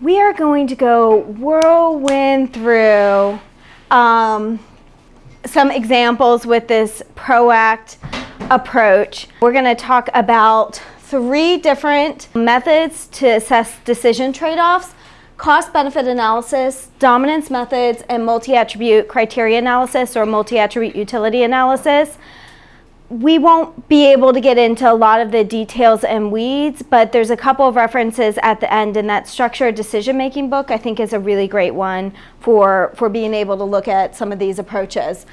we are going to go whirlwind through um, some examples with this PROACT approach. We're going to talk about three different methods to assess decision trade-offs, cost-benefit analysis, dominance methods, and multi-attribute criteria analysis or multi-attribute utility analysis we won't be able to get into a lot of the details and weeds, but there's a couple of references at the end in that structured decision-making book I think is a really great one for, for being able to look at some of these approaches.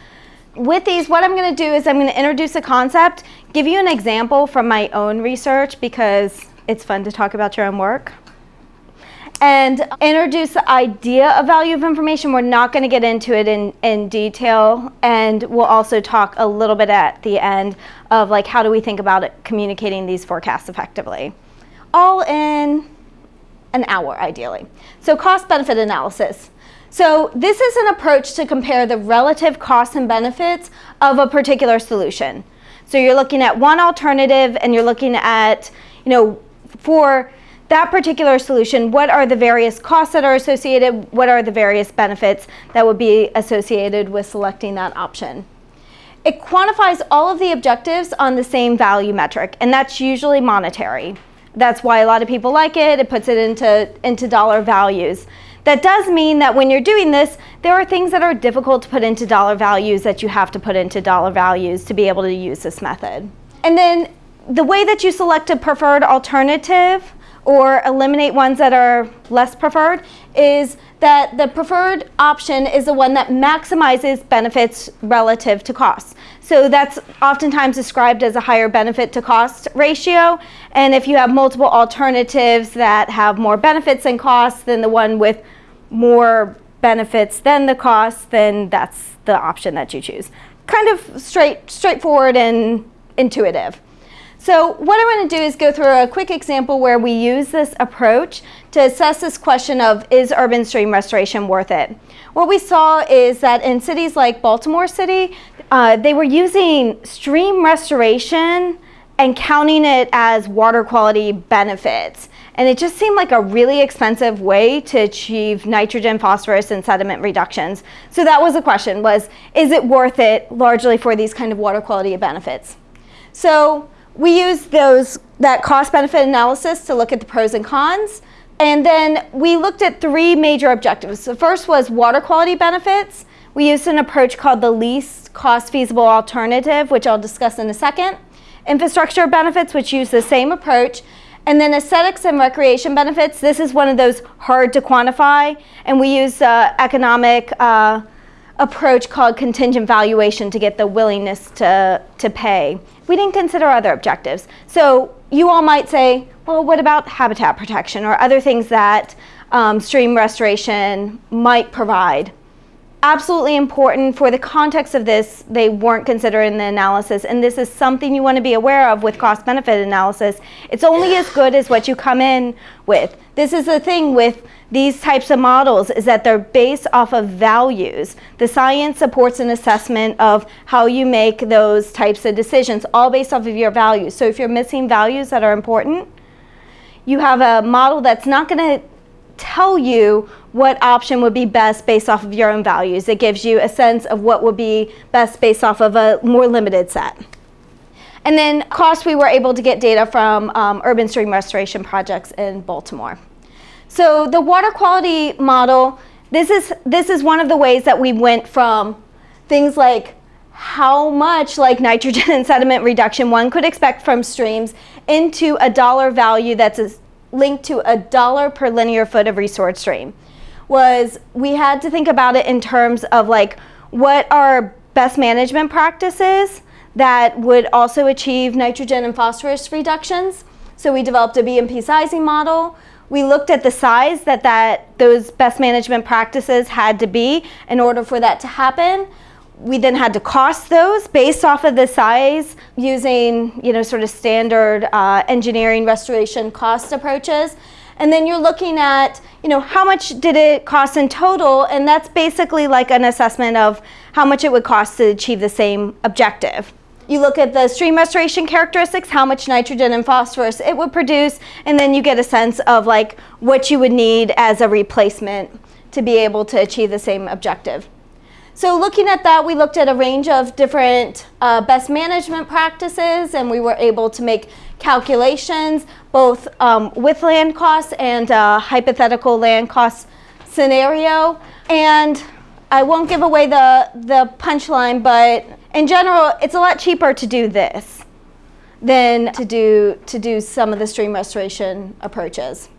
With these, what I'm going to do is I'm going to introduce a concept, give you an example from my own research because it's fun to talk about your own work and introduce the idea of value of information. We're not going to get into it in, in detail and we'll also talk a little bit at the end of like how do we think about it, communicating these forecasts effectively. All in an hour ideally. So cost benefit analysis. So this is an approach to compare the relative costs and benefits of a particular solution. So you're looking at one alternative and you're looking at, you know, for that particular solution, what are the various costs that are associated, what are the various benefits that would be associated with selecting that option. It quantifies all of the objectives on the same value metric, and that's usually monetary. That's why a lot of people like it. It puts it into, into dollar values. That does mean that when you're doing this, there are things that are difficult to put into dollar values that you have to put into dollar values to be able to use this method. And then the way that you select a preferred alternative or eliminate ones that are less preferred is that the preferred option is the one that maximizes benefits relative to costs. So that's oftentimes described as a higher benefit to cost ratio. And if you have multiple alternatives that have more benefits than costs than the one with more benefits than the costs, then that's the option that you choose. Kind of straight, straightforward and intuitive. So what I want to do is go through a quick example where we use this approach to assess this question of is urban stream restoration worth it? What we saw is that in cities like Baltimore City, uh, they were using stream restoration and counting it as water quality benefits. And it just seemed like a really expensive way to achieve nitrogen, phosphorus, and sediment reductions. So that was the question was, is it worth it largely for these kind of water quality benefits? So we used those, that cost benefit analysis to look at the pros and cons. And then we looked at three major objectives. The first was water quality benefits. We used an approach called the least cost feasible alternative, which I'll discuss in a second. Infrastructure benefits, which use the same approach. And then aesthetics and recreation benefits. This is one of those hard to quantify. And we use uh, economic uh, approach called contingent valuation to get the willingness to, to pay. We didn't consider other objectives. So you all might say, well, what about habitat protection or other things that um, stream restoration might provide? Absolutely important for the context of this, they weren't considered in the analysis. And this is something you want to be aware of with cost benefit analysis. It's only as good as what you come in with. This is the thing with these types of models is that they're based off of values. The science supports an assessment of how you make those types of decisions, all based off of your values. So if you're missing values that are important, you have a model that's not going to tell you what option would be best based off of your own values. It gives you a sense of what would be best based off of a more limited set. And then cost, we were able to get data from um, urban stream restoration projects in Baltimore. So the water quality model, this is, this is one of the ways that we went from things like how much like nitrogen and sediment reduction one could expect from streams into a dollar value that's linked to a dollar per linear foot of resource stream was we had to think about it in terms of like what are best management practices that would also achieve nitrogen and phosphorus reductions. So we developed a BMP sizing model. We looked at the size that, that those best management practices had to be in order for that to happen we then had to cost those based off of the size using, you know, sort of standard uh, engineering restoration cost approaches. And then you're looking at, you know, how much did it cost in total? And that's basically like an assessment of how much it would cost to achieve the same objective. You look at the stream restoration characteristics, how much nitrogen and phosphorus it would produce, and then you get a sense of like what you would need as a replacement to be able to achieve the same objective. So looking at that, we looked at a range of different uh, best management practices and we were able to make calculations both um, with land costs and uh, hypothetical land cost scenario. And I won't give away the, the punchline, but in general, it's a lot cheaper to do this than to do, to do some of the stream restoration approaches.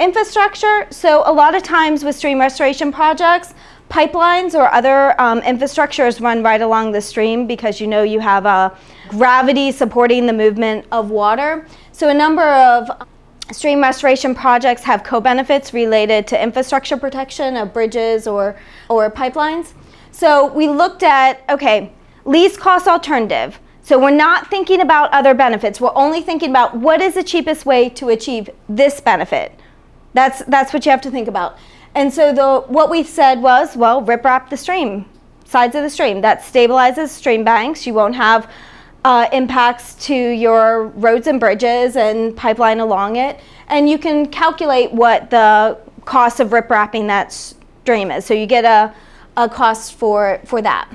Infrastructure, so a lot of times with stream restoration projects, pipelines or other um, infrastructures run right along the stream because you know you have a gravity supporting the movement of water. So a number of stream restoration projects have co-benefits related to infrastructure protection of bridges or, or pipelines. So we looked at, okay, least cost alternative. So we're not thinking about other benefits. We're only thinking about what is the cheapest way to achieve this benefit. That's, that's what you have to think about. And so the, what we said was, well, riprap the stream, sides of the stream. That stabilizes stream banks. You won't have uh, impacts to your roads and bridges and pipeline along it. And you can calculate what the cost of riprapping that stream is. So you get a, a cost for, for that.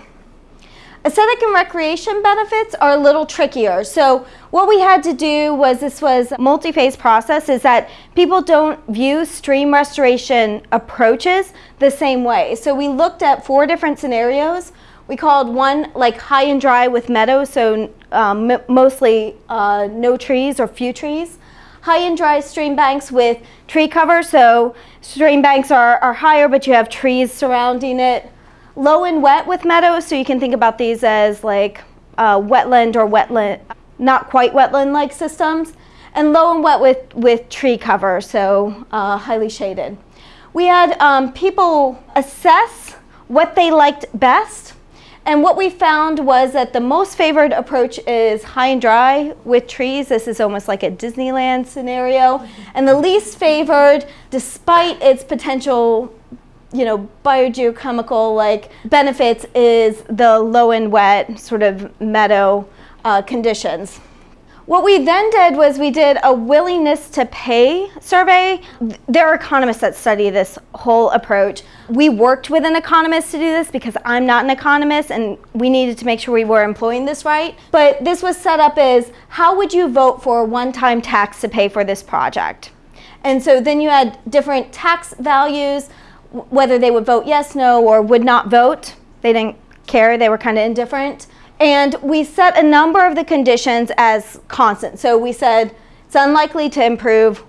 Aesthetic and recreation benefits are a little trickier. So what we had to do was, this was multi-phase process, is that people don't view stream restoration approaches the same way. So we looked at four different scenarios. We called one like high and dry with meadows, so um, mostly uh, no trees or few trees. High and dry stream banks with tree cover, so stream banks are, are higher but you have trees surrounding it low and wet with meadows, so you can think about these as like uh, wetland or wetland, not quite wetland-like systems, and low and wet with, with tree cover, so uh, highly shaded. We had um, people assess what they liked best, and what we found was that the most favored approach is high and dry with trees. This is almost like a Disneyland scenario. And the least favored, despite its potential you know, biogeochemical like benefits is the low and wet sort of meadow uh, conditions. What we then did was we did a willingness to pay survey. There are economists that study this whole approach. We worked with an economist to do this because I'm not an economist and we needed to make sure we were employing this right. But this was set up as how would you vote for a one-time tax to pay for this project? And so then you had different tax values, whether they would vote yes, no, or would not vote. They didn't care, they were kind of indifferent. And we set a number of the conditions as constant. So we said it's unlikely to improve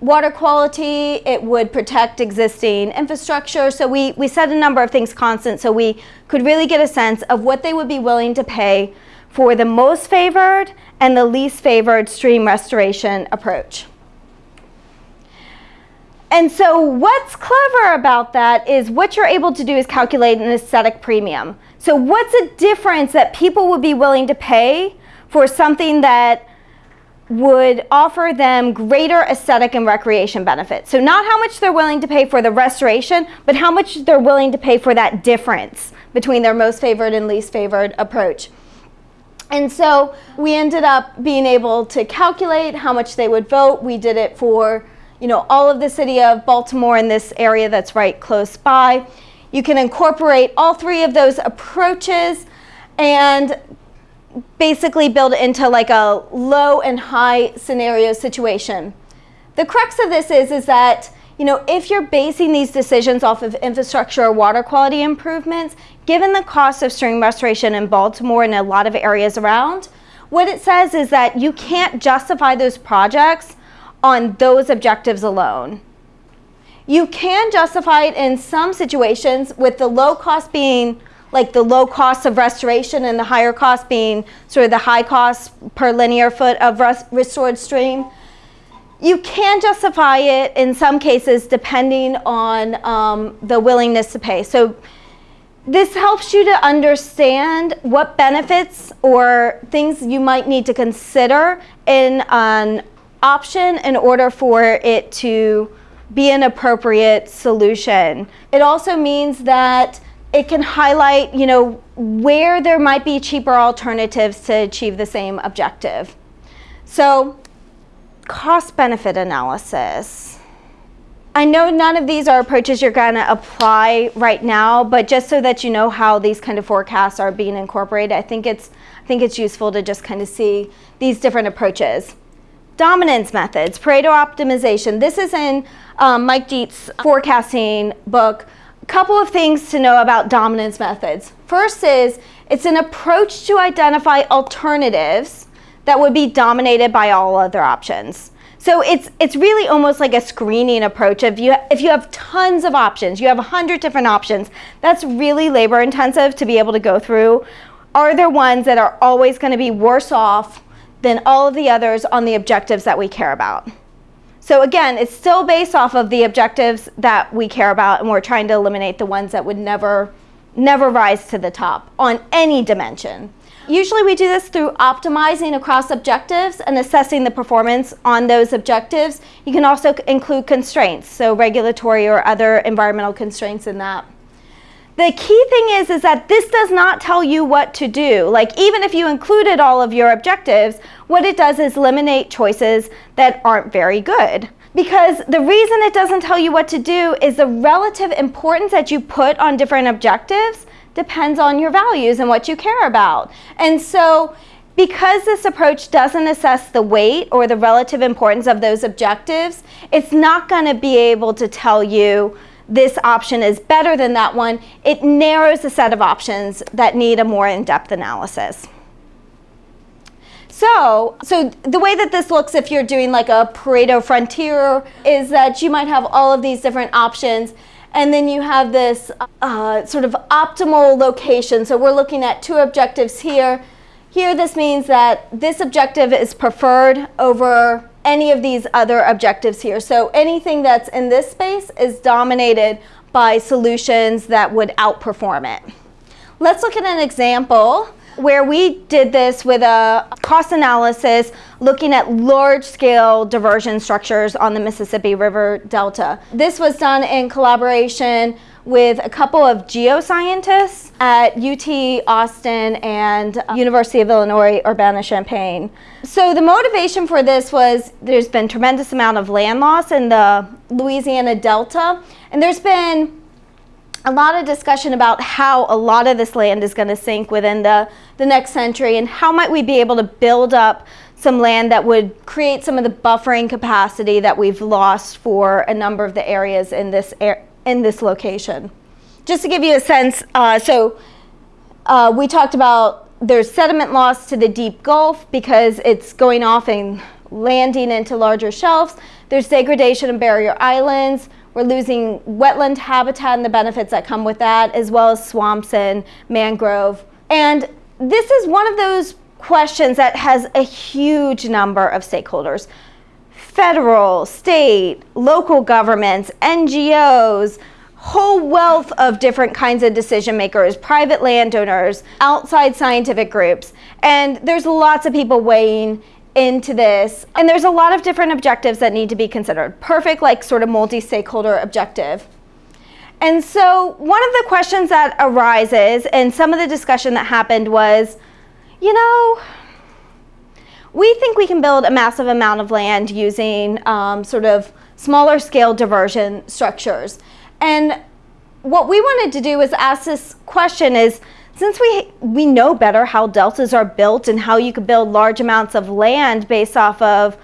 water quality, it would protect existing infrastructure. So we, we set a number of things constant so we could really get a sense of what they would be willing to pay for the most favored and the least favored stream restoration approach. And so what's clever about that is what you're able to do is calculate an aesthetic premium. So what's a difference that people would be willing to pay for something that would offer them greater aesthetic and recreation benefits. So not how much they're willing to pay for the restoration, but how much they're willing to pay for that difference between their most favored and least favored approach. And so we ended up being able to calculate how much they would vote. We did it for you know, all of the city of Baltimore in this area that's right close by. You can incorporate all three of those approaches and basically build into like a low and high scenario situation. The crux of this is, is that you know, if you're basing these decisions off of infrastructure or water quality improvements, given the cost of stream restoration in Baltimore and a lot of areas around, what it says is that you can't justify those projects on those objectives alone. You can justify it in some situations with the low cost being like the low cost of restoration and the higher cost being sort of the high cost per linear foot of restored stream. You can justify it in some cases depending on um, the willingness to pay. So this helps you to understand what benefits or things you might need to consider in an option in order for it to be an appropriate solution. It also means that it can highlight, you know, where there might be cheaper alternatives to achieve the same objective. So cost benefit analysis. I know none of these are approaches you're going to apply right now, but just so that you know how these kind of forecasts are being incorporated, I think it's I think it's useful to just kind of see these different approaches. Dominance methods, Pareto optimization. This is in um, Mike Dietze' forecasting book. A couple of things to know about dominance methods. First is it's an approach to identify alternatives that would be dominated by all other options. So it's it's really almost like a screening approach. If you if you have tons of options, you have a hundred different options. That's really labor intensive to be able to go through. Are there ones that are always going to be worse off than all of the others on the objectives that we care about? So again, it's still based off of the objectives that we care about, and we're trying to eliminate the ones that would never never rise to the top on any dimension. Usually we do this through optimizing across objectives and assessing the performance on those objectives. You can also include constraints, so regulatory or other environmental constraints in that. The key thing is, is that this does not tell you what to do. Like even if you included all of your objectives, what it does is eliminate choices that aren't very good. Because the reason it doesn't tell you what to do is the relative importance that you put on different objectives depends on your values and what you care about. And so because this approach doesn't assess the weight or the relative importance of those objectives, it's not going to be able to tell you this option is better than that one. It narrows the set of options that need a more in-depth analysis. So, so the way that this looks if you're doing like a Pareto frontier is that you might have all of these different options and then you have this uh, sort of optimal location. So we're looking at two objectives here. Here this means that this objective is preferred over any of these other objectives here. So anything that's in this space is dominated by solutions that would outperform it. Let's look at an example where we did this with a cost analysis looking at large scale diversion structures on the Mississippi River Delta. This was done in collaboration with a couple of geoscientists at UT Austin and uh, University of Illinois Urbana-Champaign. So the motivation for this was there's been tremendous amount of land loss in the Louisiana Delta and there's been a lot of discussion about how a lot of this land is going to sink within the, the next century and how might we be able to build up some land that would create some of the buffering capacity that we've lost for a number of the areas in this, in this location. Just to give you a sense, uh, so uh, we talked about there's sediment loss to the deep Gulf because it's going off and landing into larger shelves. There's degradation of barrier islands. We're losing wetland habitat and the benefits that come with that, as well as swamps and mangrove. And this is one of those questions that has a huge number of stakeholders. Federal, state, local governments, NGOs, whole wealth of different kinds of decision makers, private landowners, outside scientific groups. And there's lots of people weighing into this. And there's a lot of different objectives that need to be considered. Perfect, like sort of multi-stakeholder objective. And so one of the questions that arises and some of the discussion that happened was, you know, we think we can build a massive amount of land using um, sort of smaller scale diversion structures. And what we wanted to do was ask this question is, since we, we know better how deltas are built and how you could build large amounts of land based off of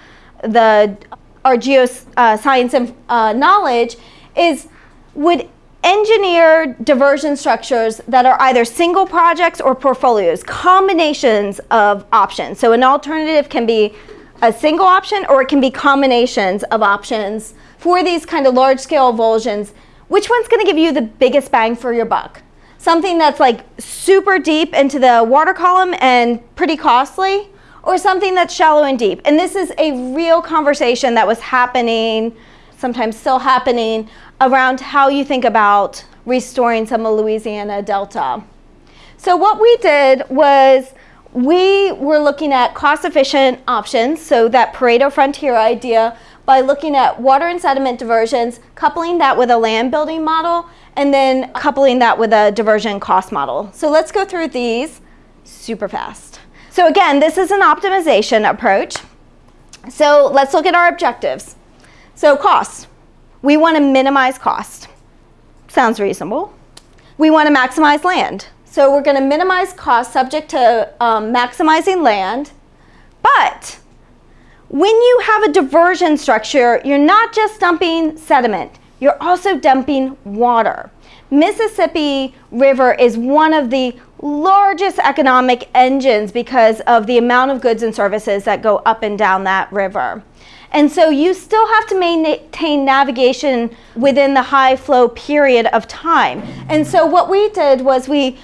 the, our geoscience uh, and uh, knowledge, is would engineer diversion structures that are either single projects or portfolios, combinations of options. So an alternative can be a single option or it can be combinations of options for these kind of large scale avulsions. Which one's gonna give you the biggest bang for your buck? something that's like super deep into the water column and pretty costly, or something that's shallow and deep. And this is a real conversation that was happening, sometimes still happening, around how you think about restoring some of Louisiana Delta. So what we did was we were looking at cost-efficient options, so that Pareto frontier idea, by looking at water and sediment diversions, coupling that with a land building model, and then coupling that with a diversion cost model. So let's go through these super fast. So again, this is an optimization approach. So let's look at our objectives. So costs. We want to minimize cost. Sounds reasonable. We want to maximize land. So we're going to minimize cost subject to um, maximizing land. But when you have a diversion structure, you're not just dumping sediment, you're also dumping water. Mississippi River is one of the largest economic engines because of the amount of goods and services that go up and down that river. And so you still have to maintain navigation within the high flow period of time. And so what we did was we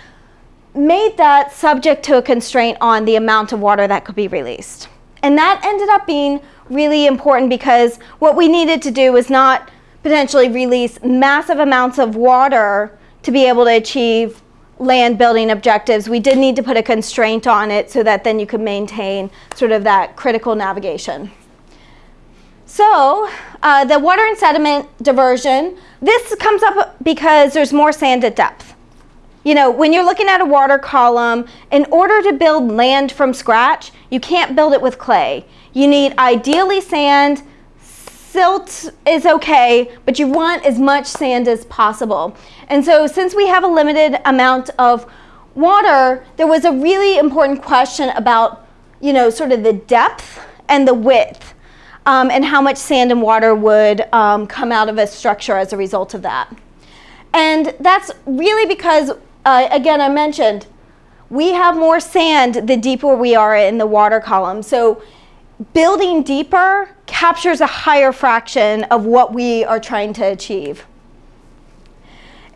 made that subject to a constraint on the amount of water that could be released. And that ended up being really important because what we needed to do was not potentially release massive amounts of water to be able to achieve land building objectives. We did need to put a constraint on it so that then you could maintain sort of that critical navigation. So uh, the water and sediment diversion, this comes up because there's more sand at depth. You know, when you're looking at a water column, in order to build land from scratch, you can't build it with clay. You need ideally sand, silt is okay, but you want as much sand as possible. And so since we have a limited amount of water, there was a really important question about, you know, sort of the depth and the width um, and how much sand and water would um, come out of a structure as a result of that. And that's really because, uh, again, I mentioned, we have more sand the deeper we are in the water column. So building deeper captures a higher fraction of what we are trying to achieve.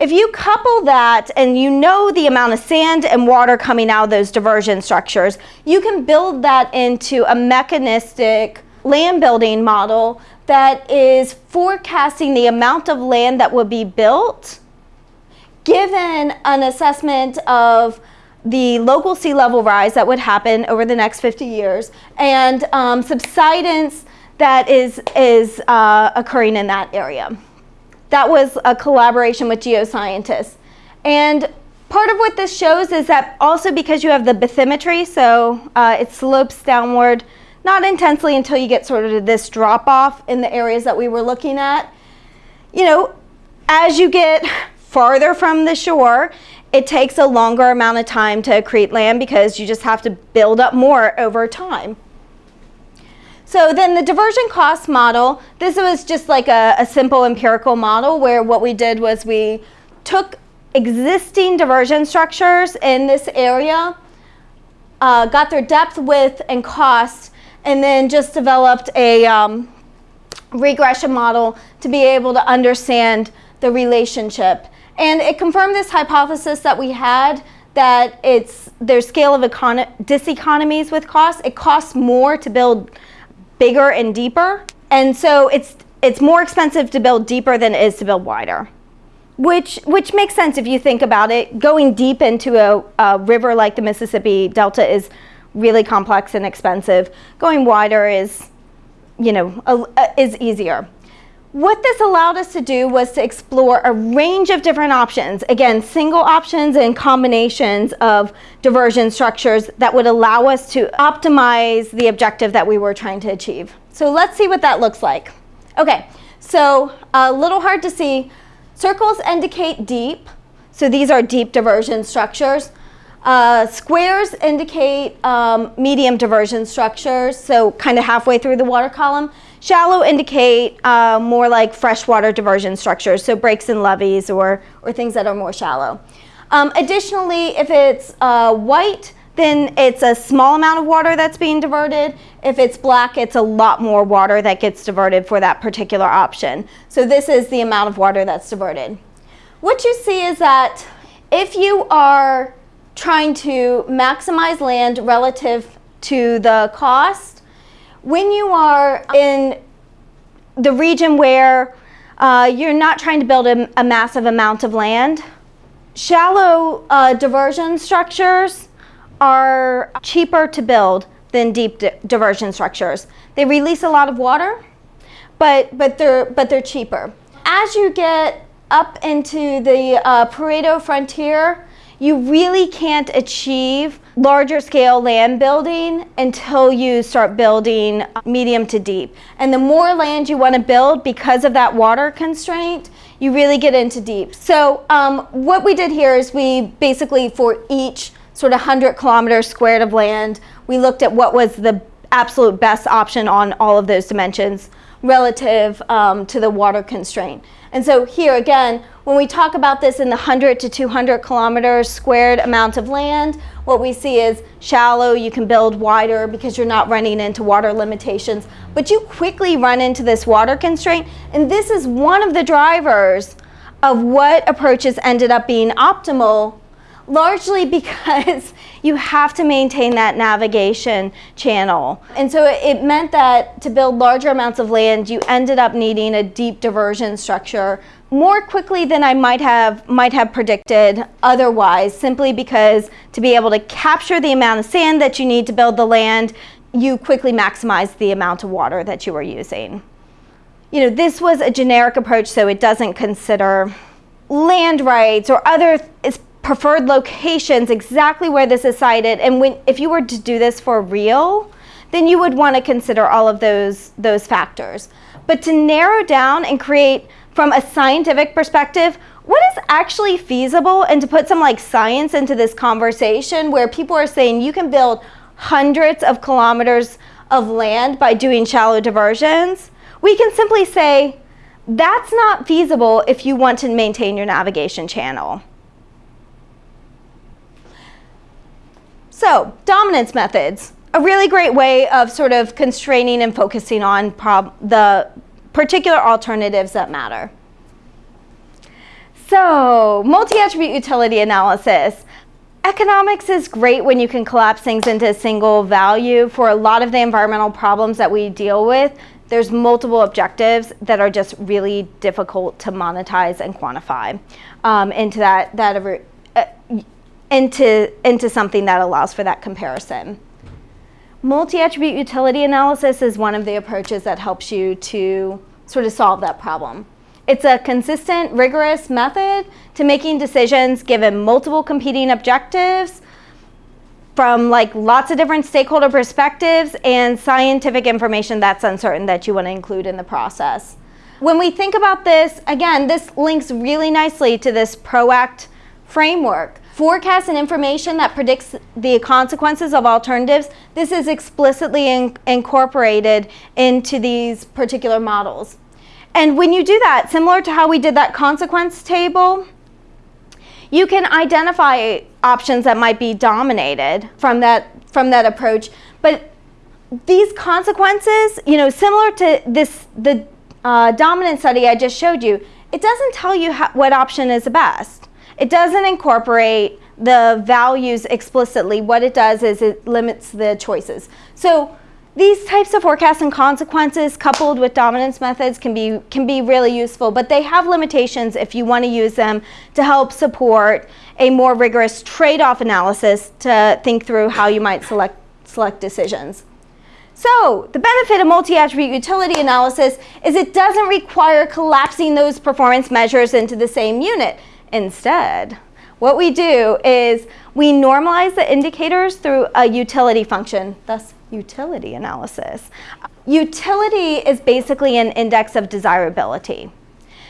If you couple that and you know the amount of sand and water coming out of those diversion structures, you can build that into a mechanistic land building model that is forecasting the amount of land that will be built given an assessment of the local sea level rise that would happen over the next 50 years and um, subsidence that is, is uh, occurring in that area. That was a collaboration with geoscientists. And part of what this shows is that also because you have the bathymetry, so uh, it slopes downward not intensely until you get sort of this drop off in the areas that we were looking at. You know, as you get farther from the shore, it takes a longer amount of time to create land because you just have to build up more over time. So then the diversion cost model, this was just like a, a simple empirical model where what we did was we took existing diversion structures in this area, uh, got their depth, width, and cost, and then just developed a um, regression model to be able to understand the relationship. And it confirmed this hypothesis that we had that it's there's scale of diseconomies with costs. It costs more to build bigger and deeper. And so it's it's more expensive to build deeper than it is to build wider. Which, which makes sense if you think about it. Going deep into a, a river like the Mississippi Delta is really complex and expensive. Going wider is, you know, a, a, is easier. What this allowed us to do was to explore a range of different options. Again, single options and combinations of diversion structures that would allow us to optimize the objective that we were trying to achieve. So let's see what that looks like. Okay, so a little hard to see. Circles indicate deep. So these are deep diversion structures. Uh, squares indicate um, medium diversion structures, so kind of halfway through the water column. Shallow indicate uh, more like freshwater diversion structures, so breaks and levees or, or things that are more shallow. Um, additionally, if it's uh, white, then it's a small amount of water that's being diverted. If it's black, it's a lot more water that gets diverted for that particular option. So this is the amount of water that's diverted. What you see is that if you are trying to maximize land relative to the cost. When you are in the region where uh, you're not trying to build a, a massive amount of land, shallow uh, diversion structures are cheaper to build than deep di diversion structures. They release a lot of water, but, but, they're, but they're cheaper. As you get up into the uh, Pareto frontier, you really can't achieve larger scale land building until you start building medium to deep. And the more land you want to build because of that water constraint, you really get into deep. So um, what we did here is we basically for each sort of 100 kilometers squared of land, we looked at what was the absolute best option on all of those dimensions relative um, to the water constraint. And so here again, when we talk about this in the 100 to 200 kilometers squared amount of land, what we see is shallow, you can build wider because you're not running into water limitations, but you quickly run into this water constraint. And this is one of the drivers of what approaches ended up being optimal largely because you have to maintain that navigation channel. And so it meant that to build larger amounts of land, you ended up needing a deep diversion structure more quickly than I might have might have predicted otherwise, simply because to be able to capture the amount of sand that you need to build the land, you quickly maximize the amount of water that you are using. You know, this was a generic approach, so it doesn't consider land rights or other preferred locations, exactly where this is sited. And when, if you were to do this for real, then you would want to consider all of those, those factors. But to narrow down and create, from a scientific perspective, what is actually feasible and to put some like science into this conversation where people are saying you can build hundreds of kilometers of land by doing shallow diversions, we can simply say that's not feasible if you want to maintain your navigation channel. So, dominance methods, a really great way of sort of constraining and focusing on the particular alternatives that matter. So, multi-attribute utility analysis. Economics is great when you can collapse things into a single value. For a lot of the environmental problems that we deal with, there's multiple objectives that are just really difficult to monetize and quantify um, into that, that into, into something that allows for that comparison. Multi-attribute utility analysis is one of the approaches that helps you to sort of solve that problem. It's a consistent, rigorous method to making decisions given multiple competing objectives from like lots of different stakeholder perspectives and scientific information that's uncertain that you want to include in the process. When we think about this, again, this links really nicely to this PROACT framework. Forecast and information that predicts the consequences of alternatives, this is explicitly in incorporated into these particular models. And when you do that, similar to how we did that consequence table, you can identify options that might be dominated from that, from that approach. But these consequences, you know, similar to this, the uh, dominant study I just showed you, it doesn't tell you how, what option is the best. It doesn't incorporate the values explicitly. What it does is it limits the choices. So these types of forecasts and consequences coupled with dominance methods can be, can be really useful, but they have limitations if you want to use them to help support a more rigorous trade-off analysis to think through how you might select, select decisions. So the benefit of multi-attribute utility analysis is it doesn't require collapsing those performance measures into the same unit. Instead, what we do is we normalize the indicators through a utility function, thus utility analysis. Utility is basically an index of desirability.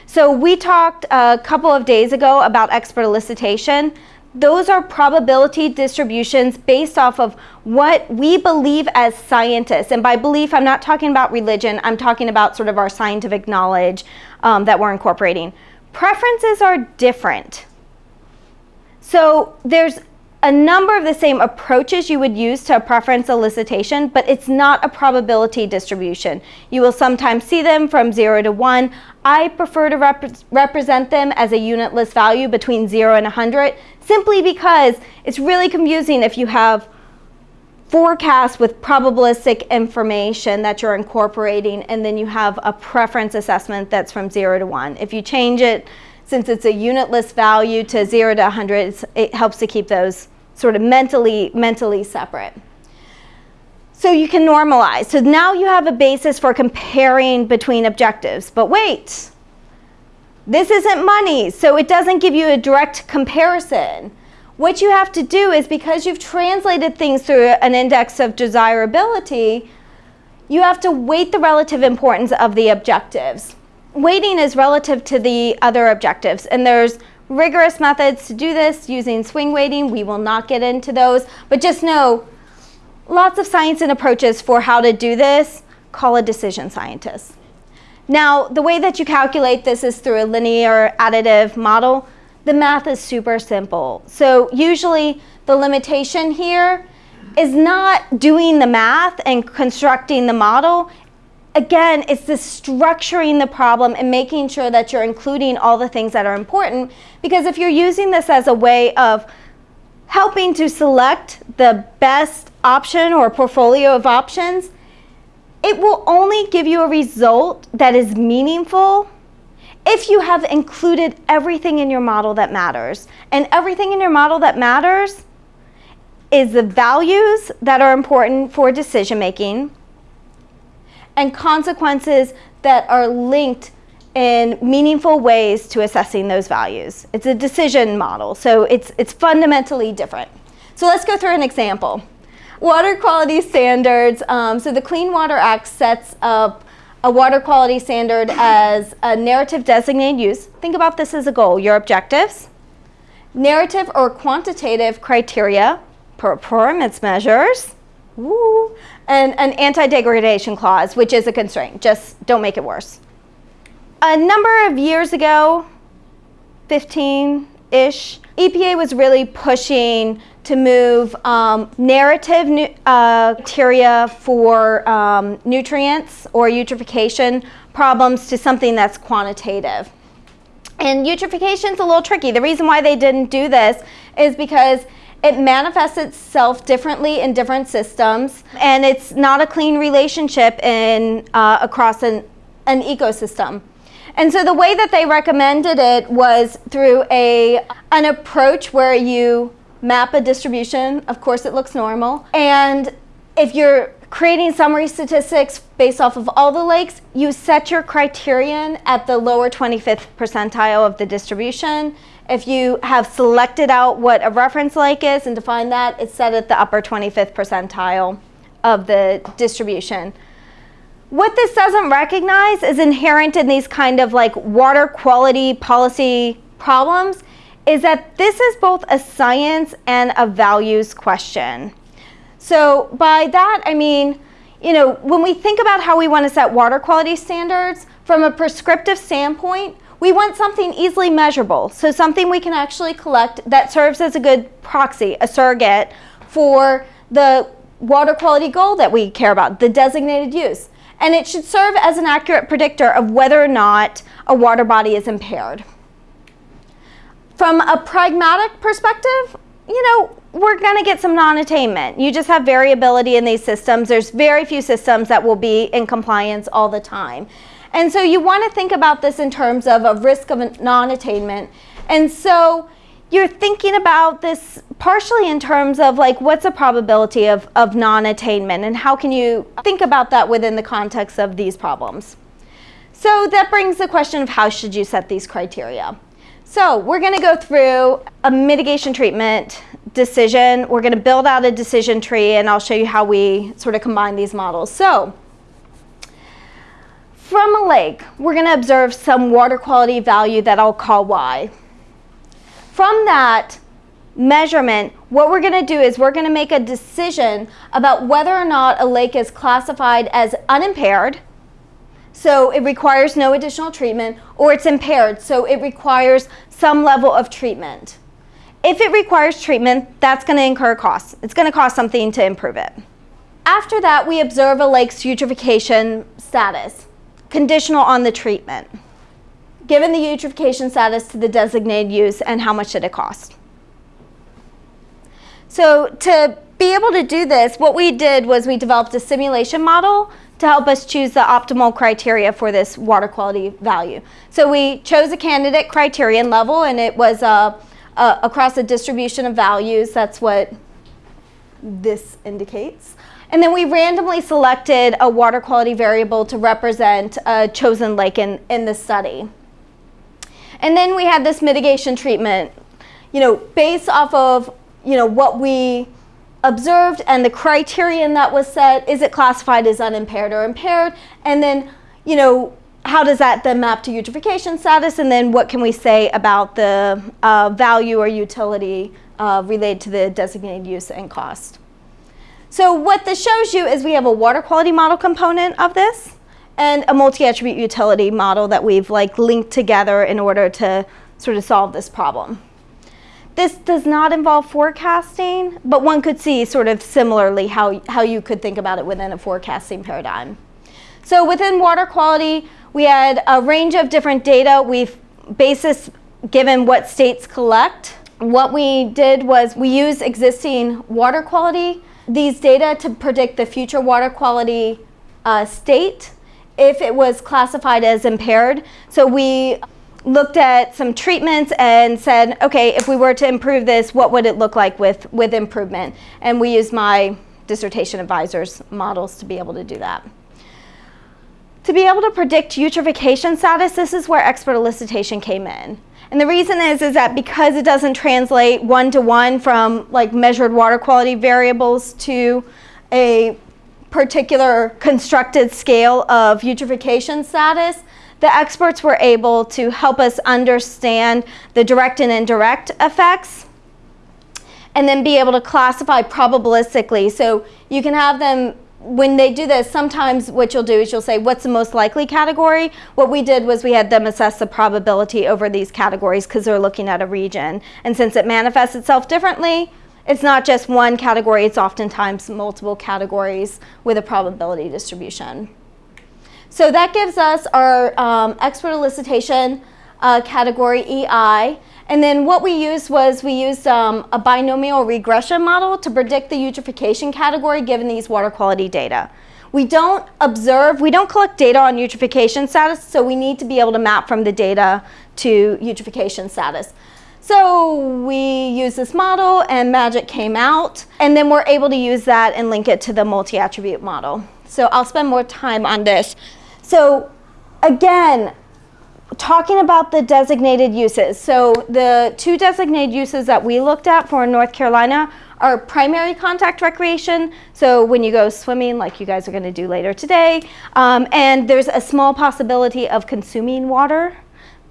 So we talked a couple of days ago about expert elicitation. Those are probability distributions based off of what we believe as scientists. And by belief, I'm not talking about religion. I'm talking about sort of our scientific knowledge um, that we're incorporating. Preferences are different. So there's a number of the same approaches you would use to a preference elicitation, but it's not a probability distribution. You will sometimes see them from 0 to 1. I prefer to rep represent them as a unitless value between 0 and 100, simply because it's really confusing if you have forecast with probabilistic information that you're incorporating and then you have a preference assessment that's from 0 to 1. If you change it, since it's a unitless value to 0 to 100, it helps to keep those sort of mentally, mentally separate. So you can normalize. So now you have a basis for comparing between objectives. But wait, This isn't money, so it doesn't give you a direct comparison. What you have to do is because you've translated things through an index of desirability, you have to weight the relative importance of the objectives. Weighting is relative to the other objectives, and there's rigorous methods to do this using swing weighting. We will not get into those, but just know lots of science and approaches for how to do this. Call a decision scientist. Now, the way that you calculate this is through a linear additive model. The math is super simple. So usually the limitation here is not doing the math and constructing the model. Again, it's the structuring the problem and making sure that you're including all the things that are important. Because if you're using this as a way of helping to select the best option or portfolio of options, it will only give you a result that is meaningful if you have included everything in your model that matters. And everything in your model that matters is the values that are important for decision making and consequences that are linked in meaningful ways to assessing those values. It's a decision model, so it's, it's fundamentally different. So let's go through an example. Water quality standards. Um, so the Clean Water Act sets up a water quality standard as a narrative designated use. Think about this as a goal, your objectives. Narrative or quantitative criteria, performance measures, and an anti-degradation clause, which is a constraint. Just don't make it worse. A number of years ago, 15-ish, EPA was really pushing to move um, narrative uh, criteria for um, nutrients or eutrophication problems to something that's quantitative. And eutrophication is a little tricky. The reason why they didn't do this is because it manifests itself differently in different systems, and it's not a clean relationship in, uh, across an, an ecosystem. And so the way that they recommended it was through a, an approach where you map a distribution. Of course, it looks normal. And if you're creating summary statistics based off of all the lakes, you set your criterion at the lower 25th percentile of the distribution. If you have selected out what a reference lake is and defined that, it's set at the upper 25th percentile of the distribution. What this doesn't recognize is inherent in these kind of like water quality policy problems is that this is both a science and a values question. So by that, I mean, you know, when we think about how we want to set water quality standards, from a prescriptive standpoint, we want something easily measurable. So something we can actually collect that serves as a good proxy, a surrogate for the water quality goal that we care about, the designated use. And it should serve as an accurate predictor of whether or not a water body is impaired. From a pragmatic perspective, you know, we're going to get some non-attainment. You just have variability in these systems. There's very few systems that will be in compliance all the time. And so you want to think about this in terms of a risk of non-attainment. And so you're thinking about this partially in terms of like what's the probability of, of non-attainment and how can you think about that within the context of these problems. So that brings the question of how should you set these criteria. So we're going to go through a mitigation treatment decision. We're going to build out a decision tree and I'll show you how we sort of combine these models. So from a lake, we're going to observe some water quality value that I'll call Y. From that measurement, what we're going to do is we're going to make a decision about whether or not a lake is classified as unimpaired, so it requires no additional treatment, or it's impaired, so it requires some level of treatment. If it requires treatment, that's going to incur costs. It's going to cost something to improve it. After that, we observe a lake's eutrophication status, conditional on the treatment. Given the eutrophication status to the designated use and how much did it cost. So to be able to do this, what we did was we developed a simulation model to help us choose the optimal criteria for this water quality value. So we chose a candidate criterion level and it was uh, uh, across a distribution of values. That's what this indicates. And then we randomly selected a water quality variable to represent a chosen lake in, in the study. And then we had this mitigation treatment, you know, based off of, you know, what we observed and the criterion that was set, is it classified as unimpaired or impaired? And then, you know, how does that then map to eutrophication status? And then what can we say about the uh, value or utility uh, related to the designated use and cost? So what this shows you is we have a water quality model component of this and a multi-attribute utility model that we've like linked together in order to sort of solve this problem. This does not involve forecasting, but one could see sort of similarly how, how you could think about it within a forecasting paradigm. So within water quality, we had a range of different data. We've basis given what states collect. What we did was we used existing water quality, these data to predict the future water quality uh, state if it was classified as impaired. So we looked at some treatments and said, okay, if we were to improve this, what would it look like with, with improvement? And we used my dissertation advisors models to be able to do that. To be able to predict eutrophication status, this is where expert elicitation came in. And the reason is, is that because it doesn't translate one-to-one -one from like measured water quality variables to a particular constructed scale of eutrophication status, the experts were able to help us understand the direct and indirect effects and then be able to classify probabilistically. So you can have them, when they do this, sometimes what you'll do is you'll say, what's the most likely category? What we did was we had them assess the probability over these categories because they're looking at a region. And since it manifests itself differently, it's not just one category, it's oftentimes multiple categories with a probability distribution. So that gives us our um, expert elicitation uh, category EI. And then what we used was we used um, a binomial regression model to predict the eutrophication category given these water quality data. We don't observe, we don't collect data on eutrophication status, so we need to be able to map from the data to eutrophication status. So we use this model and magic came out and then we're able to use that and link it to the multi-attribute model. So I'll spend more time on this. So again, talking about the designated uses. So the two designated uses that we looked at for North Carolina are primary contact recreation. So when you go swimming, like you guys are gonna do later today, um, and there's a small possibility of consuming water.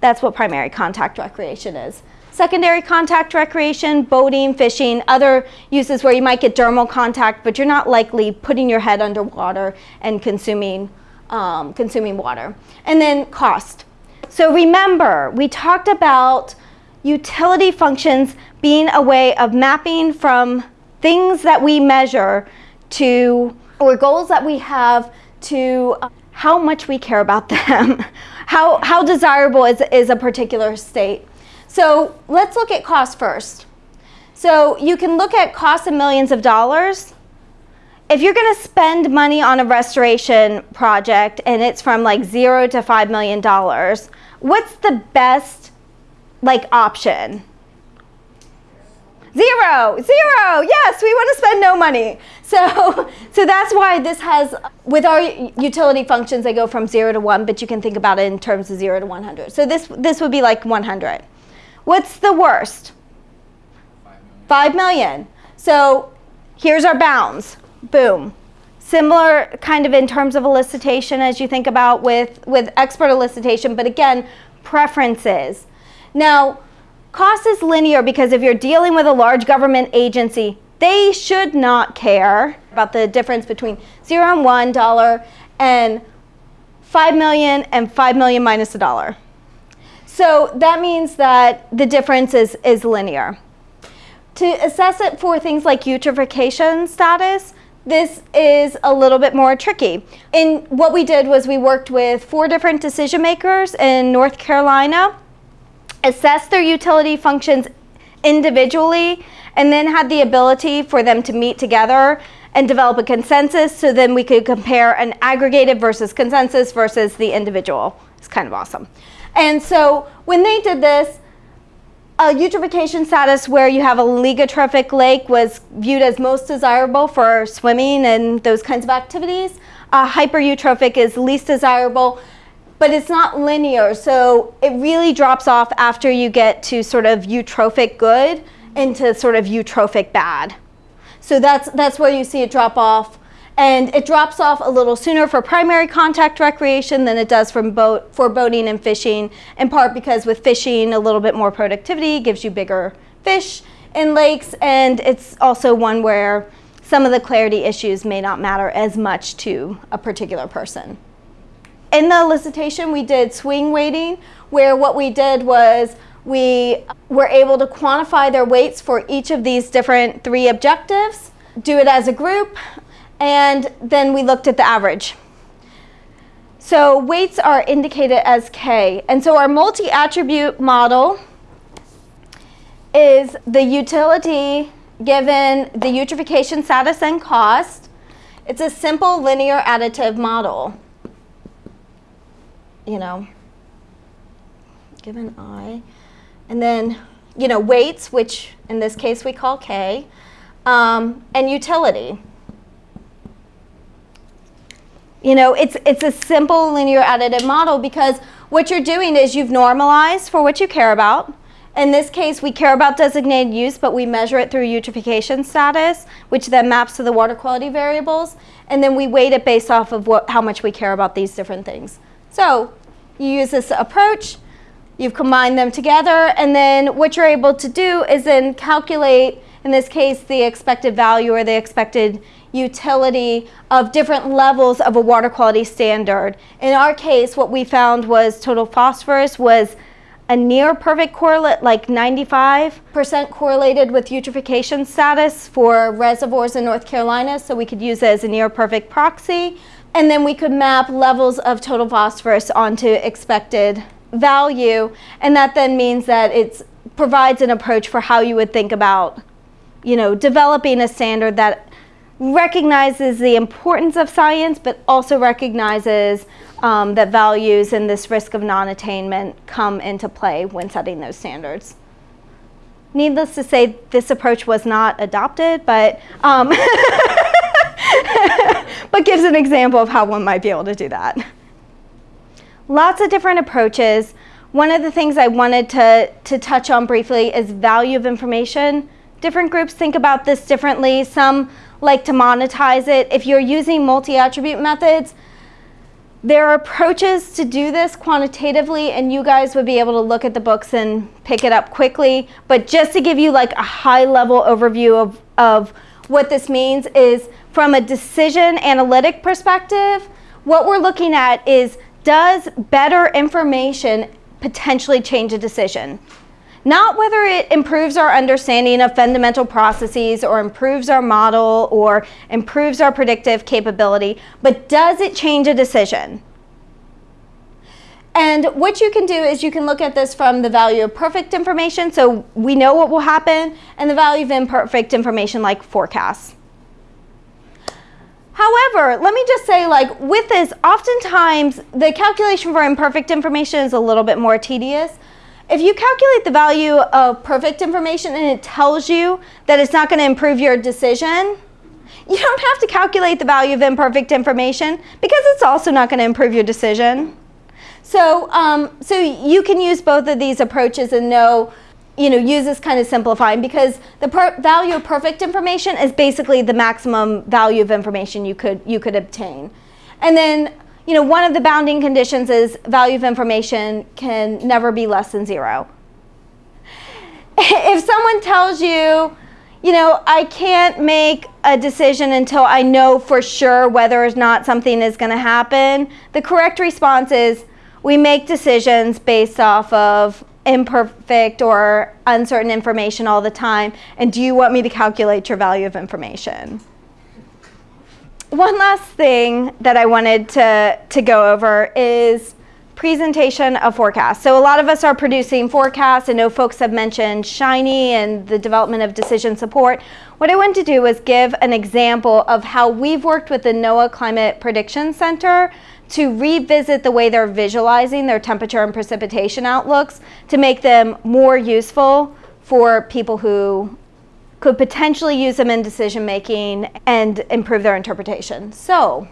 That's what primary contact recreation is. Secondary contact recreation, boating, fishing, other uses where you might get dermal contact, but you're not likely putting your head underwater and consuming um, consuming water. And then cost. So remember, we talked about utility functions being a way of mapping from things that we measure to, or goals that we have to uh, how much we care about them, how, how desirable is, is a particular state. So let's look at cost first. So you can look at cost of millions of dollars if you're going to spend money on a restoration project and it's from like zero to five million dollars, what's the best like option? Zero, zero. Yes, we want to spend no money. So, so that's why this has, with our utility functions, they go from zero to one, but you can think about it in terms of zero to 100. So this, this would be like 100. What's the worst? Five million. So here's our bounds boom. Similar kind of in terms of elicitation as you think about with, with expert elicitation, but again, preferences. Now, cost is linear because if you're dealing with a large government agency, they should not care about the difference between zero and one dollar and five million and five million minus a dollar. So that means that the difference is, is linear. To assess it for things like eutrophication status, this is a little bit more tricky. And what we did was we worked with four different decision makers in North Carolina, assessed their utility functions individually, and then had the ability for them to meet together and develop a consensus so then we could compare an aggregated versus consensus versus the individual. It's kind of awesome. And so when they did this, a eutrophication status where you have a oligotrophic lake was viewed as most desirable for swimming and those kinds of activities. Uh, hypereutrophic is least desirable, but it's not linear. So it really drops off after you get to sort of eutrophic good into sort of eutrophic bad. So that's, that's where you see it drop off. And it drops off a little sooner for primary contact recreation than it does from boat, for boating and fishing, in part because with fishing, a little bit more productivity gives you bigger fish in lakes, and it's also one where some of the clarity issues may not matter as much to a particular person. In the elicitation, we did swing weighting, where what we did was we were able to quantify their weights for each of these different three objectives, do it as a group, and then we looked at the average. So weights are indicated as K. And so our multi-attribute model is the utility given the eutrophication status and cost. It's a simple linear additive model. You know, given I. And then, you know, weights, which in this case we call K, um, and utility. You know, it's, it's a simple linear additive model because what you're doing is you've normalized for what you care about. In this case, we care about designated use, but we measure it through eutrophication status, which then maps to the water quality variables. And then we weight it based off of what, how much we care about these different things. So you use this approach, you've combined them together, and then what you're able to do is then calculate, in this case, the expected value or the expected utility of different levels of a water quality standard. In our case, what we found was total phosphorus was a near perfect correlate, like 95% correlated with eutrophication status for reservoirs in North Carolina, so we could use it as a near perfect proxy. And then we could map levels of total phosphorus onto expected value, and that then means that it provides an approach for how you would think about, you know, developing a standard that recognizes the importance of science, but also recognizes um, that values and this risk of non-attainment come into play when setting those standards. Needless to say, this approach was not adopted, but, um, but gives an example of how one might be able to do that. Lots of different approaches. One of the things I wanted to, to touch on briefly is value of information. Different groups think about this differently. Some like to monetize it. If you're using multi-attribute methods, there are approaches to do this quantitatively and you guys would be able to look at the books and pick it up quickly. But just to give you like a high level overview of, of what this means is from a decision analytic perspective, what we're looking at is does better information potentially change a decision? Not whether it improves our understanding of fundamental processes or improves our model or improves our predictive capability, but does it change a decision? And what you can do is you can look at this from the value of perfect information, so we know what will happen, and the value of imperfect information like forecasts. However, let me just say like with this, oftentimes the calculation for imperfect information is a little bit more tedious. If you calculate the value of perfect information and it tells you that it's not going to improve your decision, you don't have to calculate the value of imperfect information because it's also not going to improve your decision. So, um, so you can use both of these approaches and know, you know, use this kind of simplifying because the value of perfect information is basically the maximum value of information you could, you could obtain. And then you know, one of the bounding conditions is value of information can never be less than zero. If someone tells you, you know, I can't make a decision until I know for sure whether or not something is going to happen, the correct response is we make decisions based off of imperfect or uncertain information all the time. And do you want me to calculate your value of information? One last thing that I wanted to, to go over is presentation of forecasts. So a lot of us are producing forecasts. I know folks have mentioned Shiny and the development of decision support. What I wanted to do was give an example of how we've worked with the NOAA Climate Prediction Center to revisit the way they're visualizing their temperature and precipitation outlooks to make them more useful for people who could potentially use them in decision making and improve their interpretation. So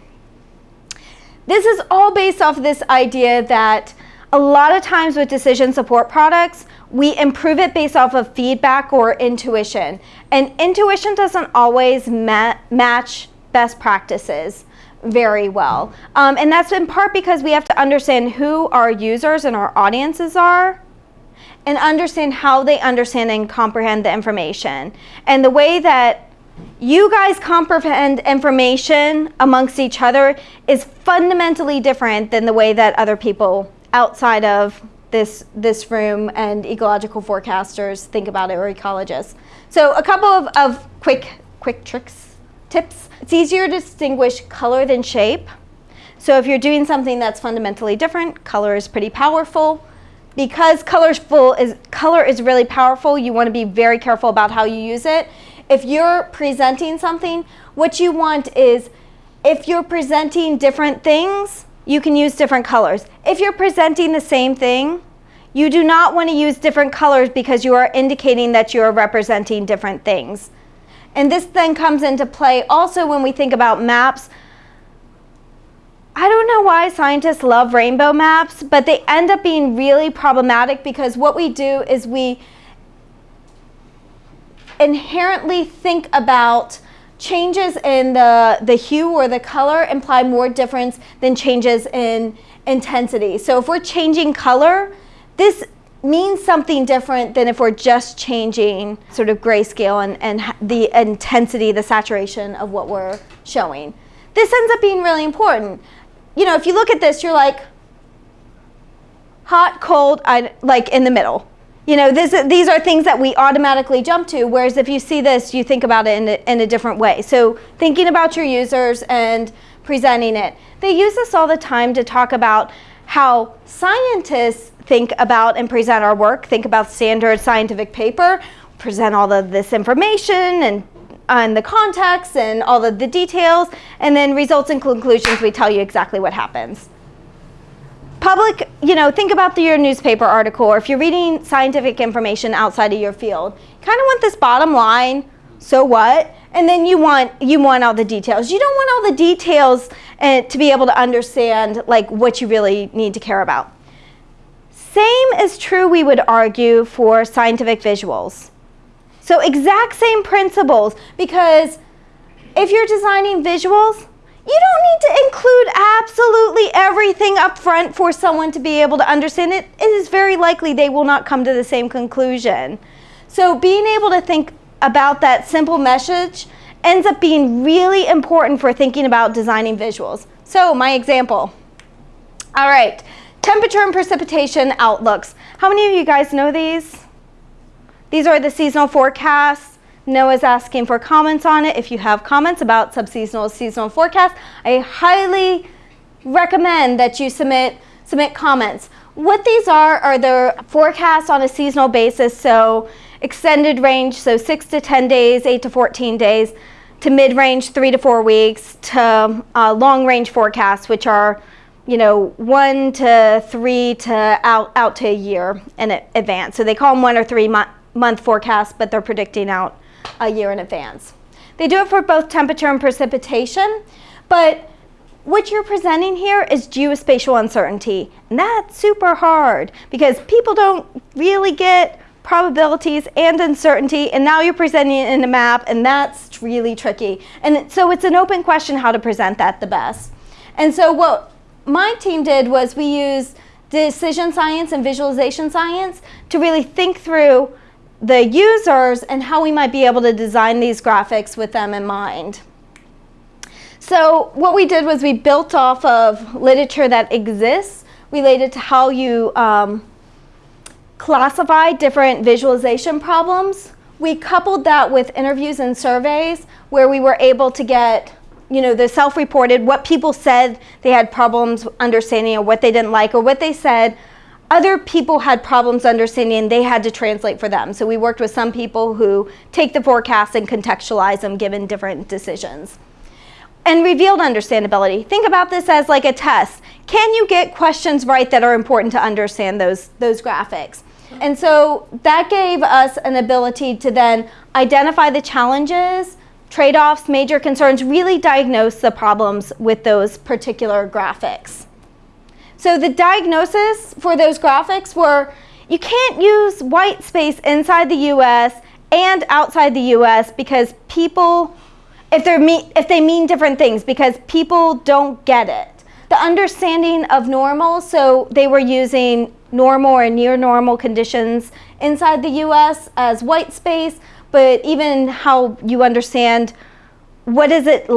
This is all based off of this idea that a lot of times with decision support products, we improve it based off of feedback or intuition. And intuition doesn't always ma match best practices very well. Um, and that's in part because we have to understand who our users and our audiences are and understand how they understand and comprehend the information. And the way that you guys comprehend information amongst each other is fundamentally different than the way that other people outside of this, this room and ecological forecasters think about it or ecologists. So a couple of, of quick, quick tricks, tips. It's easier to distinguish color than shape. So if you're doing something that's fundamentally different, color is pretty powerful. Because colorful is, color is really powerful, you want to be very careful about how you use it. If you're presenting something, what you want is if you're presenting different things, you can use different colors. If you're presenting the same thing, you do not want to use different colors because you are indicating that you are representing different things. And this then comes into play also when we think about maps. I don't know why scientists love rainbow maps, but they end up being really problematic because what we do is we inherently think about changes in the, the hue or the color imply more difference than changes in intensity. So if we're changing color, this means something different than if we're just changing sort of grayscale and, and the intensity, the saturation of what we're showing. This ends up being really important. You know, if you look at this, you're like, hot, cold, I, like in the middle. You know, this, these are things that we automatically jump to, whereas if you see this, you think about it in a, in a different way. So thinking about your users and presenting it. They use this all the time to talk about how scientists think about and present our work, think about standard scientific paper, present all of this information and and the context and all of the details, and then results and conclusions, we tell you exactly what happens public, you know, think about the, your newspaper article or if you're reading scientific information outside of your field, kind of want this bottom line, so what? And then you want, you want all the details. You don't want all the details uh, to be able to understand like what you really need to care about. Same is true, we would argue, for scientific visuals. So exact same principles because if you're designing visuals, you don't need to include absolutely everything up front for someone to be able to understand it. It is very likely they will not come to the same conclusion. So being able to think about that simple message ends up being really important for thinking about designing visuals. So my example. All right, temperature and precipitation outlooks. How many of you guys know these? These are the seasonal forecasts. NOAA's asking for comments on it. If you have comments about subseasonal seasonal forecast, I highly recommend that you submit, submit comments. What these are are the forecasts on a seasonal basis, so extended range, so 6 to 10 days, 8 to 14 days, to mid-range, 3 to 4 weeks, to uh, long-range forecasts, which are you know, one to three to out, out to a year in advance. So they call them one or three month, month forecasts, but they're predicting out a year in advance. They do it for both temperature and precipitation, but what you're presenting here is geospatial uncertainty. And that's super hard because people don't really get probabilities and uncertainty and now you're presenting it in a map and that's really tricky. And so it's an open question how to present that the best. And so what my team did was we used decision science and visualization science to really think through the users and how we might be able to design these graphics with them in mind. So what we did was we built off of literature that exists related to how you um, classify different visualization problems. We coupled that with interviews and surveys where we were able to get you know, the self-reported, what people said they had problems understanding or what they didn't like or what they said other people had problems understanding they had to translate for them. So we worked with some people who take the forecasts and contextualize them given different decisions. And revealed understandability. Think about this as like a test. Can you get questions right that are important to understand those, those graphics? And so that gave us an ability to then identify the challenges, trade-offs, major concerns, really diagnose the problems with those particular graphics. So the diagnosis for those graphics were you can't use white space inside the US and outside the US because people, if, they're if they mean different things, because people don't get it. The understanding of normal, so they were using normal or near normal conditions inside the US as white space, but even how you understand what does it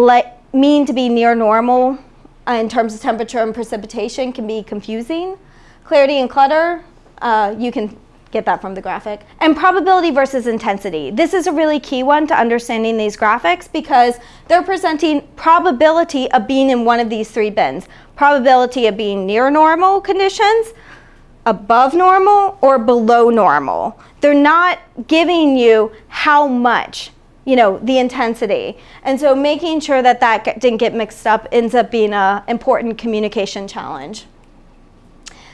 mean to be near normal uh, in terms of temperature and precipitation can be confusing. Clarity and clutter, uh, you can get that from the graphic. And probability versus intensity. This is a really key one to understanding these graphics because they're presenting probability of being in one of these three bins. Probability of being near normal conditions, above normal, or below normal. They're not giving you how much you know, the intensity. And so making sure that that didn't get mixed up ends up being an important communication challenge.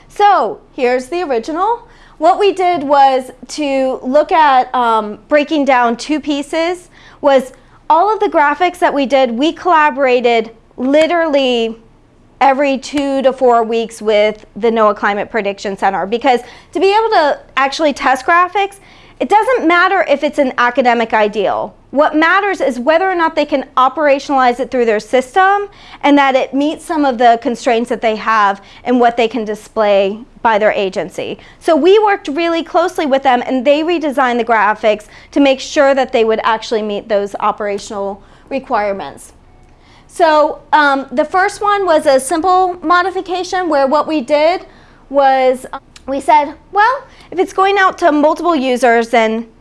So here's the original. What we did was to look at um, breaking down two pieces was all of the graphics that we did, we collaborated literally every two to four weeks with the NOAA Climate Prediction Center because to be able to actually test graphics, it doesn't matter if it's an academic ideal. What matters is whether or not they can operationalize it through their system and that it meets some of the constraints that they have and what they can display by their agency. So we worked really closely with them and they redesigned the graphics to make sure that they would actually meet those operational requirements. So um, the first one was a simple modification where what we did was we said, well, if it's going out to multiple users, then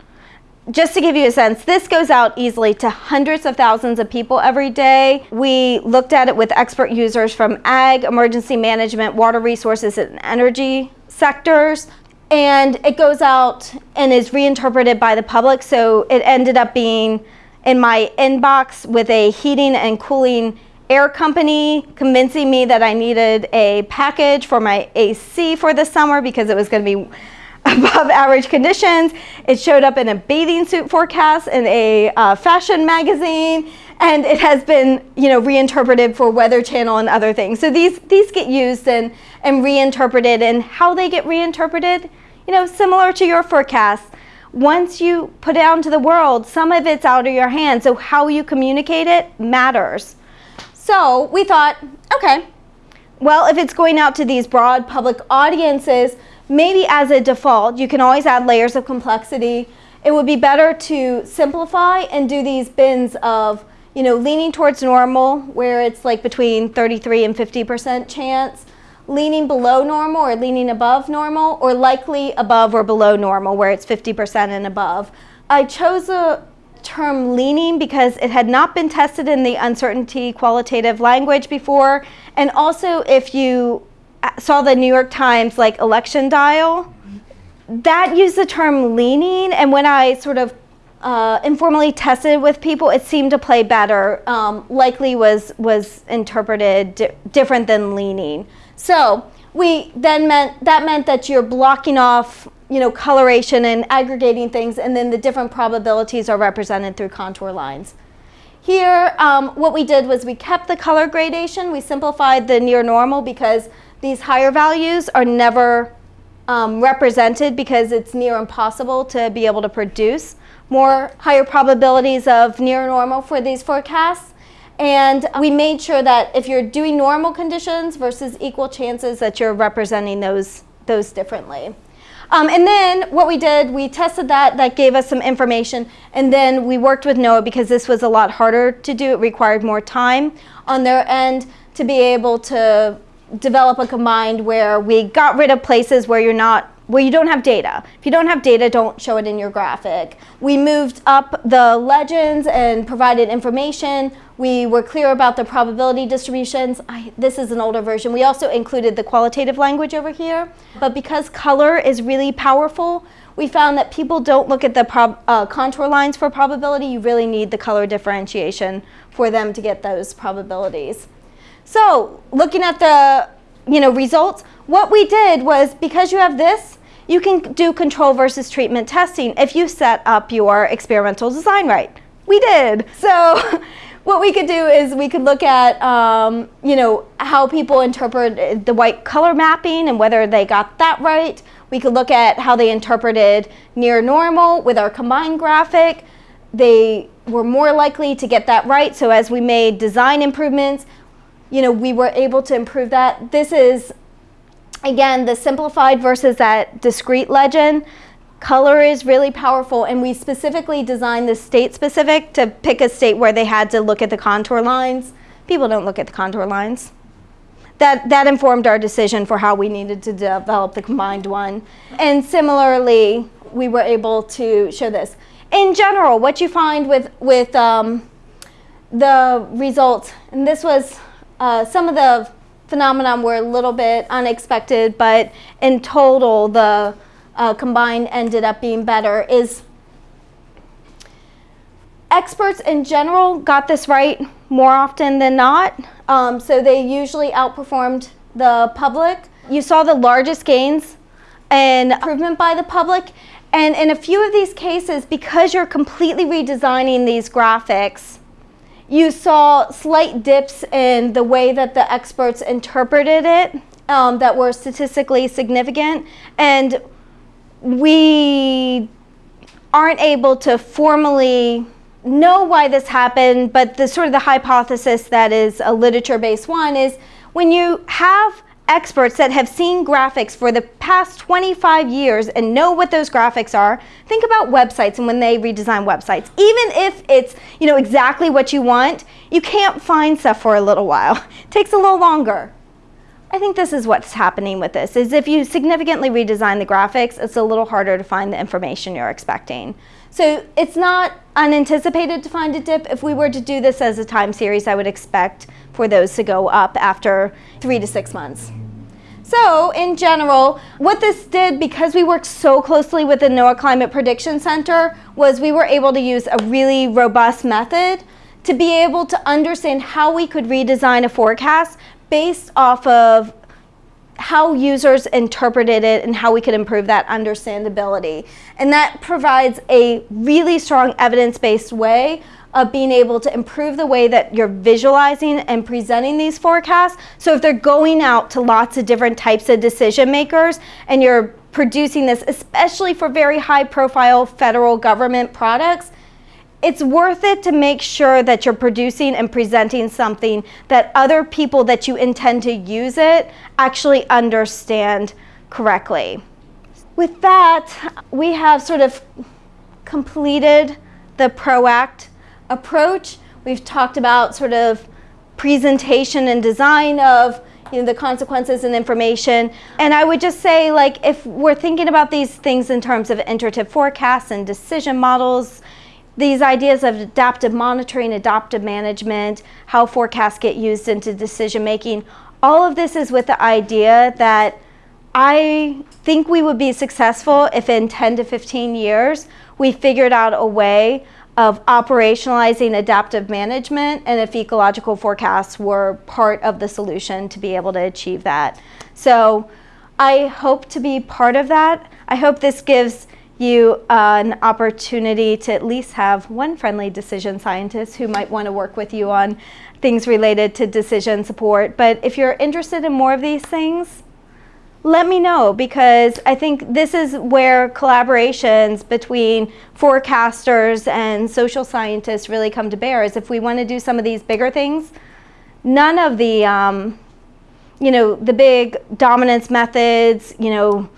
just to give you a sense, this goes out easily to hundreds of thousands of people every day. We looked at it with expert users from ag, emergency management, water resources, and energy sectors. And it goes out and is reinterpreted by the public. So it ended up being in my inbox with a heating and cooling air company convincing me that I needed a package for my AC for the summer because it was going to be above average conditions. It showed up in a bathing suit forecast in a uh, fashion magazine and it has been you know reinterpreted for Weather Channel and other things. So these these get used and and reinterpreted and how they get reinterpreted, you know, similar to your forecast. Once you put it out into the world, some of it's out of your hands. So how you communicate it matters. So we thought, okay, well, if it's going out to these broad public audiences, maybe as a default, you can always add layers of complexity. It would be better to simplify and do these bins of, you know, leaning towards normal, where it's like between 33 and 50% chance, leaning below normal or leaning above normal, or likely above or below normal, where it's 50% and above. I chose a term leaning because it had not been tested in the uncertainty qualitative language before. And also if you saw the New York Times like election dial, that used the term leaning. And when I sort of uh, informally tested with people, it seemed to play better. Um, likely was, was interpreted di different than leaning. So we then meant, that meant that you're blocking off you know, coloration and aggregating things, and then the different probabilities are represented through contour lines. Here, um, what we did was we kept the color gradation. We simplified the near normal because these higher values are never um, represented because it's near impossible to be able to produce more higher probabilities of near normal for these forecasts. And we made sure that if you're doing normal conditions versus equal chances that you're representing those, those differently. Um, and then what we did, we tested that, that gave us some information, and then we worked with NOAA because this was a lot harder to do. It required more time on their end to be able to develop a combined where we got rid of places where you're not where you don't have data. If you don't have data, don't show it in your graphic. We moved up the legends and provided information. We were clear about the probability distributions. I, this is an older version. We also included the qualitative language over here. But because color is really powerful, we found that people don't look at the uh, contour lines for probability. You really need the color differentiation for them to get those probabilities. So looking at the you know, results, what we did was because you have this, you can do control versus treatment testing if you set up your experimental design right. We did. So what we could do is we could look at, um, you know, how people interpret the white color mapping and whether they got that right. We could look at how they interpreted near normal with our combined graphic. They were more likely to get that right. So as we made design improvements, you know, we were able to improve that. This is, again, the simplified versus that discrete legend. Color is really powerful, and we specifically designed this state specific to pick a state where they had to look at the contour lines. People don't look at the contour lines. That, that informed our decision for how we needed to develop the combined one. And similarly, we were able to show this. In general, what you find with, with um, the results, and this was uh, some of the phenomenon were a little bit unexpected, but in total, the uh, combined ended up being better is experts in general got this right more often than not. Um, so they usually outperformed the public. You saw the largest gains and improvement by the public. And in a few of these cases, because you're completely redesigning these graphics, you saw slight dips in the way that the experts interpreted it um, that were statistically significant. And we aren't able to formally know why this happened, but the sort of the hypothesis that is a literature-based one is when you have experts that have seen graphics for the past 25 years and know what those graphics are, think about websites and when they redesign websites. Even if it's you know exactly what you want, you can't find stuff for a little while. It takes a little longer. I think this is what's happening with this, is if you significantly redesign the graphics, it's a little harder to find the information you're expecting. So it's not unanticipated to find a dip. If we were to do this as a time series, I would expect for those to go up after three to six months. So in general, what this did, because we worked so closely with the NOAA Climate Prediction Center, was we were able to use a really robust method to be able to understand how we could redesign a forecast based off of how users interpreted it and how we could improve that understandability. And that provides a really strong evidence-based way of being able to improve the way that you're visualizing and presenting these forecasts. So if they're going out to lots of different types of decision makers and you're producing this, especially for very high profile federal government products, it's worth it to make sure that you're producing and presenting something that other people that you intend to use it actually understand correctly. With that, we have sort of completed the PROACT approach. We've talked about sort of presentation and design of you know, the consequences and information. And I would just say, like, if we're thinking about these things in terms of iterative forecasts and decision models, these ideas of adaptive monitoring, adaptive management, how forecasts get used into decision making, all of this is with the idea that I think we would be successful if in 10 to 15 years we figured out a way of operationalizing adaptive management and if ecological forecasts were part of the solution to be able to achieve that. So I hope to be part of that. I hope this gives you uh, an opportunity to at least have one friendly decision scientist who might want to work with you on things related to decision support. But if you're interested in more of these things, let me know because I think this is where collaborations between forecasters and social scientists really come to bear is if we want to do some of these bigger things, none of the, um, you know, the big dominance methods, you know,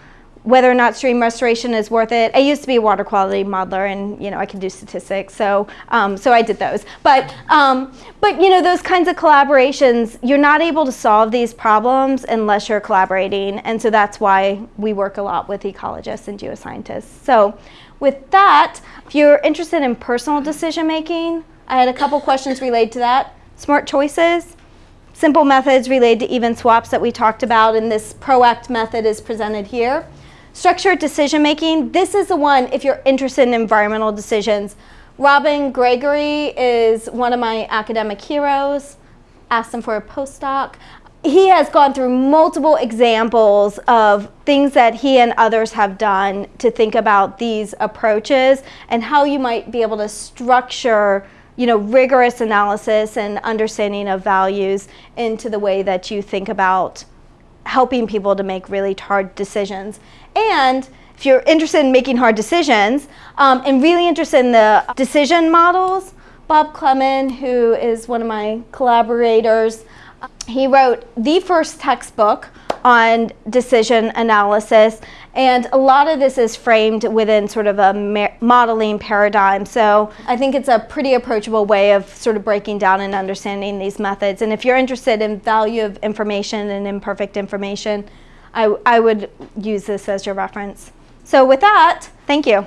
whether or not stream restoration is worth it. I used to be a water quality modeler and you know I can do statistics so um, so I did those. But um, but you know those kinds of collaborations you're not able to solve these problems unless you're collaborating and so that's why we work a lot with ecologists and geoscientists. So with that if you're interested in personal decision making I had a couple questions related to that. Smart choices simple methods related to even swaps that we talked about and this PROACT method is presented here Structured decision making, this is the one if you're interested in environmental decisions. Robin Gregory is one of my academic heroes. Asked him for a postdoc. he has gone through multiple examples of things that he and others have done to think about these approaches and how you might be able to structure you know rigorous analysis and understanding of values into the way that you think about helping people to make really hard decisions and if you're interested in making hard decisions um, and really interested in the decision models Bob Clemen who is one of my collaborators he wrote the first textbook on decision analysis. And a lot of this is framed within sort of a modeling paradigm. So I think it's a pretty approachable way of sort of breaking down and understanding these methods. And if you're interested in value of information and imperfect information I, I would use this as your reference. So with that, thank you.